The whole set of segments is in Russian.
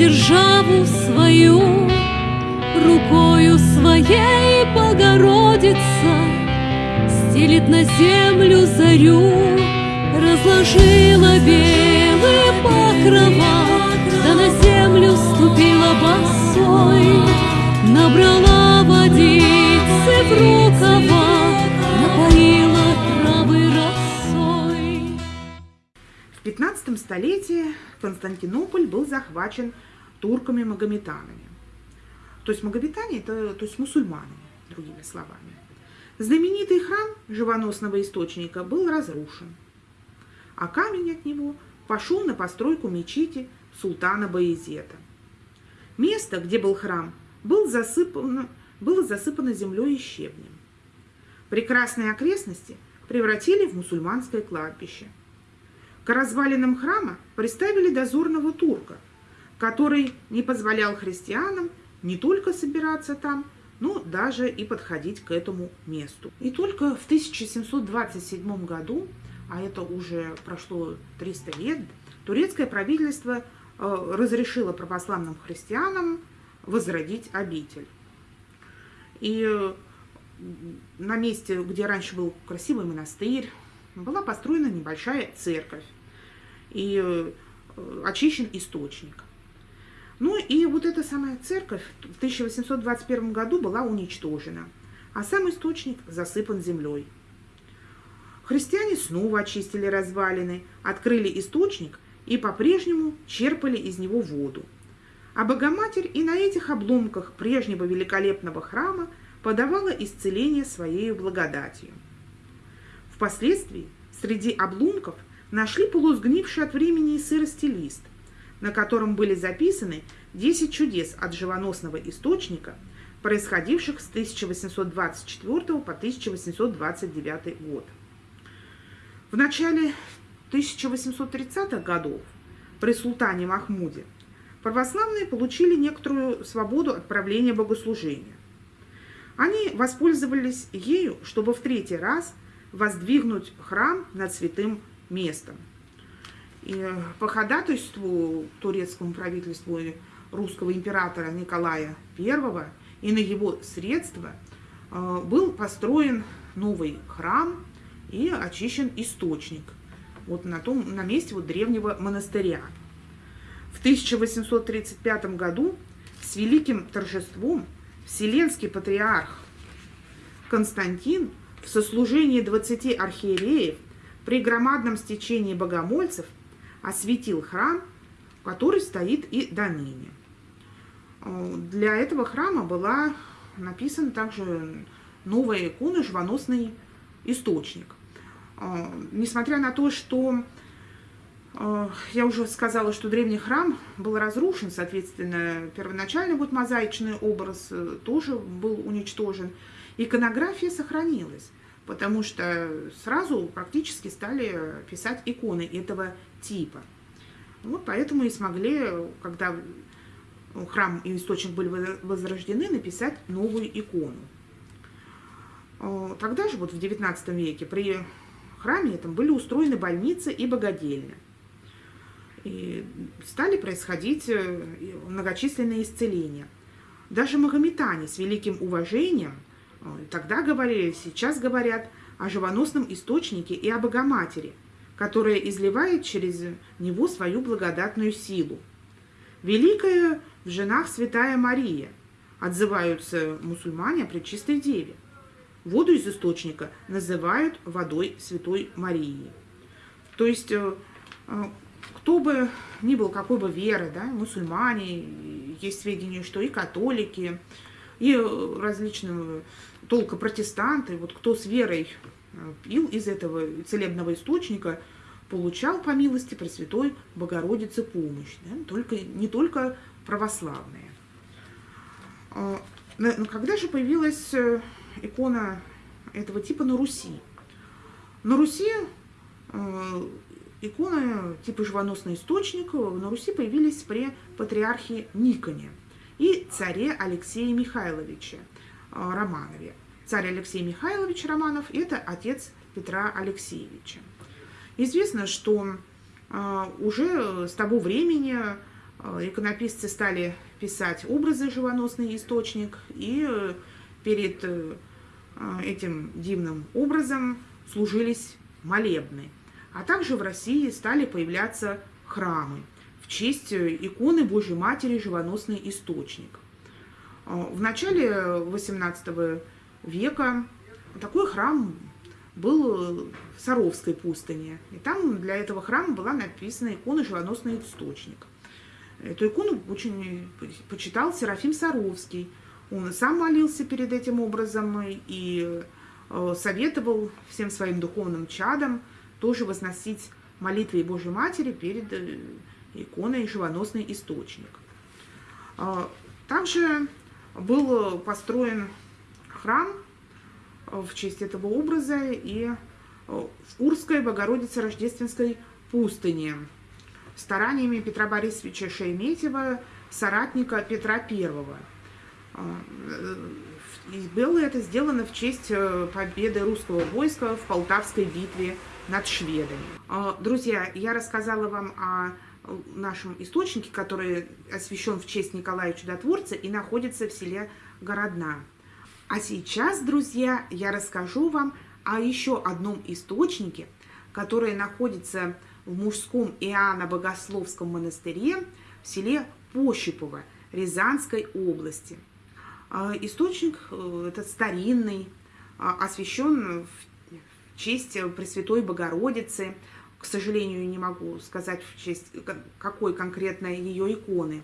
державу свою, Рукою своей Богородица Стелит на землю зарю, Разложила белые покрова, Да на землю ступила босой, Набрала водицы в рукава, Напоила травы росой. В 15 столетии Константинополь был захвачен турками-магометанами. То есть магометане – это то есть мусульмане, другими словами. Знаменитый храм живоносного источника был разрушен, а камень от него пошел на постройку мечети султана Баезета. Место, где был храм, был засыпано, было засыпано землей и щебнем. Прекрасные окрестности превратили в мусульманское кладбище. К развалинам храма приставили дозорного турка, который не позволял христианам не только собираться там, но даже и подходить к этому месту. И только в 1727 году, а это уже прошло 300 лет, турецкое правительство э, разрешило православным христианам возродить обитель. И э, на месте, где раньше был красивый монастырь, была построена небольшая церковь и э, очищен источник. Ну и вот эта самая церковь в 1821 году была уничтожена, а сам источник засыпан землей. Христиане снова очистили развалины, открыли источник и по-прежнему черпали из него воду. А Богоматерь и на этих обломках прежнего великолепного храма подавала исцеление своей благодатью. Впоследствии среди обломков нашли полусгнивший от времени и сырости лист, на котором были записаны 10 чудес от живоносного источника, происходивших с 1824 по 1829 год. В начале 1830-х годов при султане Махмуде православные получили некоторую свободу от правления богослужения. Они воспользовались ею, чтобы в третий раз воздвигнуть храм над святым местом – и по ходатайству турецкому правительству русского императора Николая I и на его средства э, был построен новый храм и очищен источник вот на, том, на месте вот древнего монастыря. В 1835 году с великим торжеством Вселенский патриарх Константин в сослужении 20 архиереев при громадном стечении богомольцев – осветил храм, который стоит и до ныне. Э, для этого храма была написана также новая икона «Живоносный источник». Э, несмотря на то, что э, я уже сказала, что древний храм был разрушен, соответственно, первоначальный вот мозаичный образ тоже был уничтожен, иконография сохранилась потому что сразу практически стали писать иконы этого типа. Вот поэтому и смогли, когда храм и источник были возрождены, написать новую икону. Тогда же, вот в XIX веке, при храме этом были устроены больницы и богадельня. И стали происходить э, многочисленные исцеления. Даже магометане с великим уважением – Тогда говорили, сейчас говорят о живоносном источнике и о Богоматери, которая изливает через него свою благодатную силу. Великая в женах Святая Мария, отзываются мусульмане о Пречистой Деве. Воду из источника называют водой Святой Марии. То есть, э, э, кто бы ни был, какой бы веры, да, мусульмане, есть сведения, что и католики, и различные толка протестанты, вот кто с верой э, пил из этого целебного источника, получал по милости Пресвятой Богородицы помощь, да? только, не только православные. А, но когда же появилась э, икона этого типа на Руси? На Руси э, иконы типа живоносный источник на Руси появились при патриархе Никоне и царе Алексее Михайловиче Романове. Царь Алексей Михайлович Романов – это отец Петра Алексеевича. Известно, что а, уже с того времени иконописцы стали писать образы живоносный источник, и перед этим дивным образом служились молебны. А также в России стали появляться храмы честь иконы Божьей Матери «Живоносный источник». В начале XVIII века такой храм был в Саровской пустыне. И там для этого храма была написана икона «Живоносный источник». Эту икону очень почитал Серафим Саровский. Он сам молился перед этим образом и э, советовал всем своим духовным чадам тоже возносить молитвы Божьей Матери перед э, иконой «Живоносный источник». А, также был построен храм в честь этого образа и э, в Урской Богородице Рождественской пустыне стараниями Петра Борисовича Шереметьева, соратника Петра Первого. А, э, и было это сделано в честь э, победы русского войска в Полтавской битве над шведами. А, друзья, я рассказала вам о нашем источнике, который освящен в честь Николая Чудотворца и находится в селе Городна. А сейчас, друзья, я расскажу вам о еще одном источнике, который находится в мужском Иоанно-Богословском монастыре в селе Пощипово Рязанской области. А, источник э, этот старинный, а, освящен в честь Пресвятой Богородицы. К сожалению, не могу сказать в честь какой конкретно ее иконы.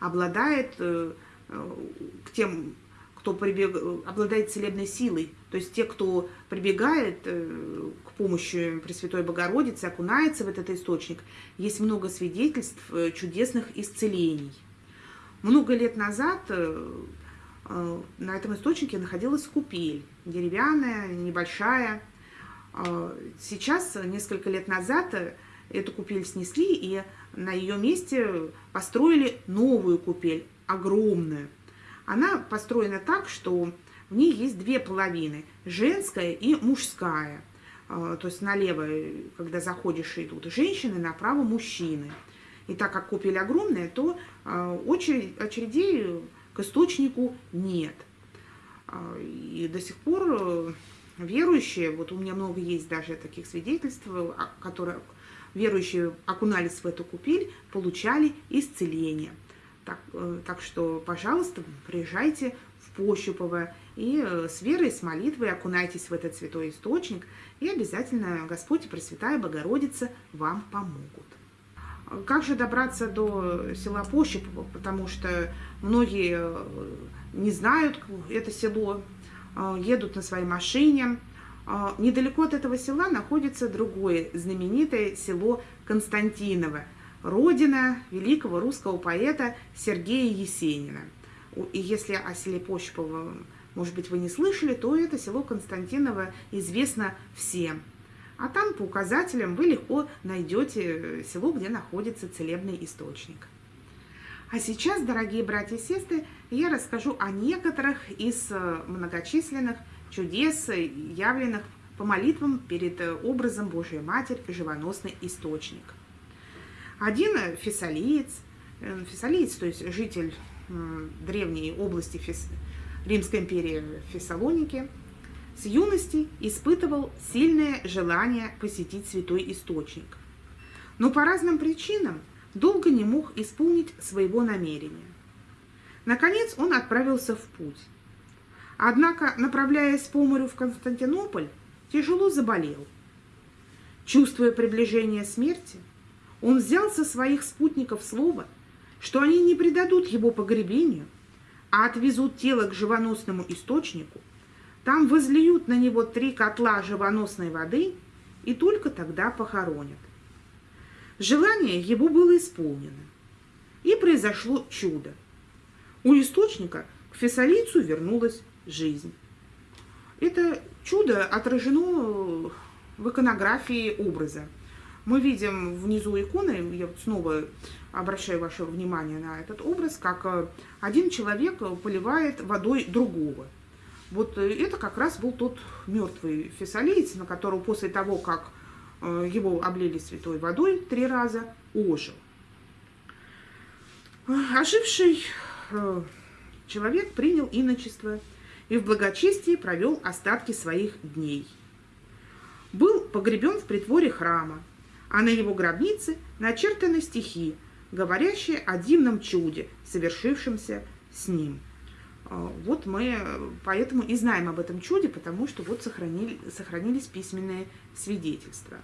Обладает э, э, к тем кто прибег... обладает целебной силой, то есть те, кто прибегает э, к помощи Пресвятой Богородицы, окунается в этот источник, есть много свидетельств чудесных исцелений. Много лет назад на этом источнике находилась купель, деревянная, небольшая. Сейчас, несколько лет назад, эту купель снесли, и на ее месте построили новую купель, огромную. Она построена так, что в ней есть две половины, женская и мужская. А, то есть налево, когда заходишь, идут женщины, направо мужчины. И так как купель огромная, то а, очередей к источнику нет. А, и до сих пор э, верующие, вот у меня много есть даже таких свидетельств, которые верующие окунались в эту купель, получали исцеление. Так, э, так что, пожалуйста, приезжайте в Пощупово и э, с верой, с молитвой окунайтесь в этот святой источник, и обязательно Господь и Пресвятая Богородица вам помогут. Как же добраться до села Пощупово, потому что многие э, не знают это село, едут на своей машине. Недалеко от этого села находится другое знаменитое село Константиново – родина великого русского поэта Сергея Есенина. И если о селе Пощепово, может быть, вы не слышали, то это село Константиново известно всем. А там по указателям вы легко найдете село, где находится целебный источник. А сейчас, дорогие братья и сестры, я расскажу о некоторых из э, многочисленных чудес, явленных по молитвам перед э, образом Божией Матери, живоносный источник. Один фессалиец, э, фессалиец, то есть житель древней области Фес... Римской империи Фессалоники, с юности испытывал сильное желание посетить святой источник. Но по разным причинам долго не мог исполнить своего намерения. Наконец он отправился в путь. Однако, направляясь по морю в Константинополь, тяжело заболел. Чувствуя приближение смерти, он взял со своих спутников слово, что они не предадут его погребению, а отвезут тело к живоносному источнику, там возлиют на него три котла живоносной воды и только тогда похоронят. Желание его было исполнено, и произошло чудо. У источника к фессалийцу вернулась жизнь. Это чудо отражено в иконографии образа – мы видим внизу иконы, я вот снова обращаю ваше внимание на этот образ, как э, один человек поливает водой другого. Вот э, это как раз был тот мертвый фессалиец, на которого после того, как его облили святой водой три раза, ожил. Оживший э, человек принял иночество и в благочестии провел остатки своих дней. Был погребен в притворе храма, а на его гробнице начертаны стихи, говорящие о дивном чуде, совершившемся с ним. А, вот мы поэтому и знаем об этом чуде, потому что вот сохранили, сохранились письменные свидетельства.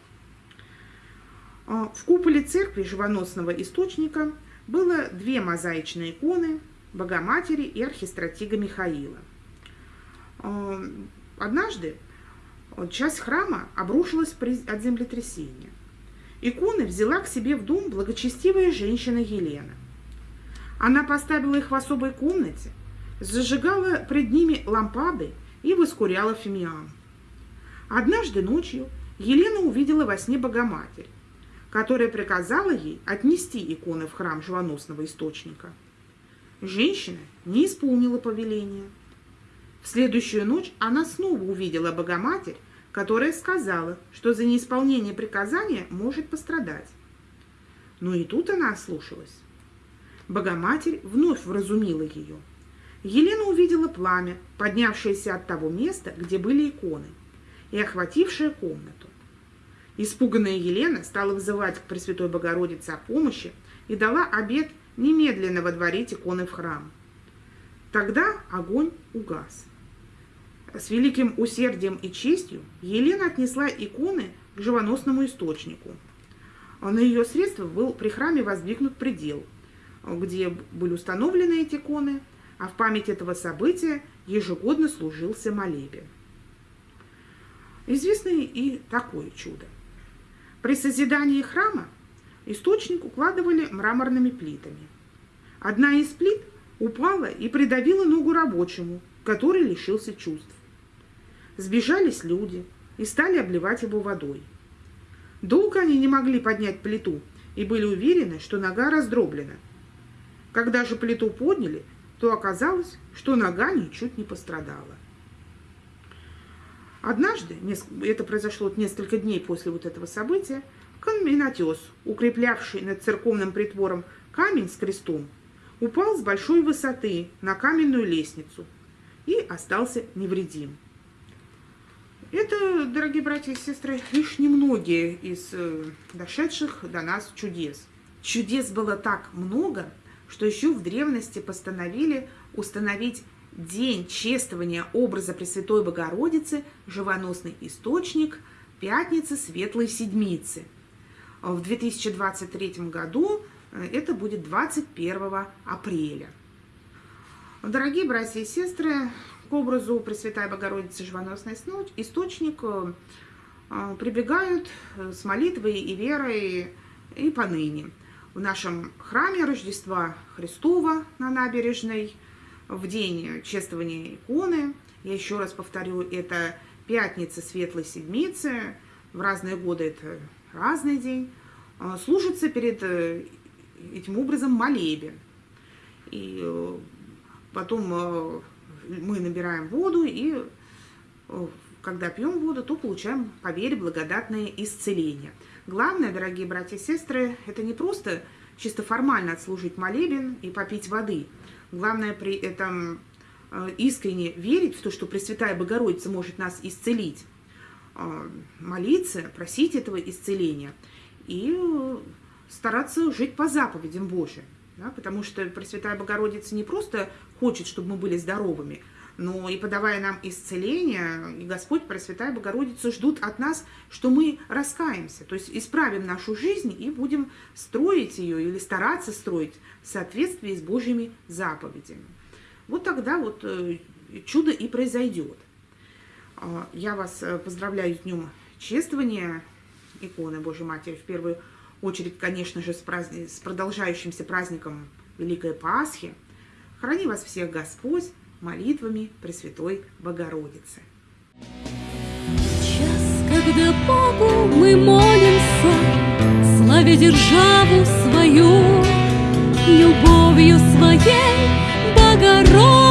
А, в куполе церкви живоносного источника было две мозаичные иконы Богоматери и архистратига Михаила. А, однажды часть храма обрушилась от землетрясения. Иконы взяла к себе в дом благочестивая женщина Елена. Она поставила их в особой комнате, зажигала пред ними лампады и воскуряла фимиам. Однажды ночью Елена увидела во сне Богоматерь, которая приказала ей отнести иконы в храм живоносного источника. Женщина не исполнила повеления. В следующую ночь она снова увидела Богоматерь, которая сказала, что за неисполнение приказания может пострадать. Но и тут она ослушалась. Богоматерь вновь вразумила ее. Елена увидела пламя, поднявшееся от того места, где были иконы, и охватившее комнату. Испуганная Елена стала вызывать к Пресвятой Богородице о помощи и дала обет немедленно водворить иконы в храм. Тогда огонь угас. С великим усердием и честью Елена отнесла иконы к живоносному источнику. На ее средства был при храме воздвигнут предел, где были установлены эти иконы, а в память этого события ежегодно служился молебен. Известно и такое чудо. При созидании храма источник укладывали мраморными плитами. Одна из плит упала и придавила ногу рабочему, который лишился чувств. Сбежались люди и стали обливать его водой. Долго они не могли поднять плиту и были уверены, что нога раздроблена. Когда же плиту подняли, то оказалось, что нога ничуть не пострадала. Однажды, это произошло несколько дней после вот этого события, каменотес, укреплявший над церковным притвором камень с крестом, упал с большой высоты на каменную лестницу и остался невредим. Это, дорогие братья и сестры, лишь немногие из э, дошедших до нас чудес. Чудес было так много, что еще в древности постановили установить день чествования образа Пресвятой Богородицы, живоносный источник, пятницы Светлой Седмицы. В 2023 году э, это будет 21 апреля. Дорогие братья и сестры, к образу Пресвятой Богородицы Живоносный источник э, э, прибегают с молитвой и верой и поныне в нашем храме Рождества Христова на набережной в день чествования иконы. Я еще раз повторю, это пятница Светлой Седмицы, в разные годы это разный день, а, служится перед э, этим образом молебен. И э, потом э, мы набираем воду, и когда пьем воду, то получаем по вере благодатное исцеление. Главное, дорогие братья и сестры, это не просто чисто формально отслужить молебен и попить воды. Главное при этом э, искренне верить в то, что Пресвятая Богородица может нас исцелить, э, молиться, просить этого исцеления и э, стараться жить по заповедям Божьим. Да, потому что Пресвятая Богородица не просто хочет, чтобы мы были здоровыми, но и подавая нам исцеление, и Господь, Пресвятая Богородица ждут от нас, что мы раскаемся, то есть исправим нашу жизнь и будем строить ее или стараться строить в соответствии с Божьими заповедями. Вот тогда вот э, чудо и произойдет. А, я вас э, поздравляю с Днем чествования иконы Божьей Матери. В первую очередь, конечно же, с, праздник, с продолжающимся праздником Великой Пасхи. Храни вас всех Господь молитвами Пресвятой Богородицы. Час, когда Богу мы молимся, славя державу свою, любовью своей Богородицы,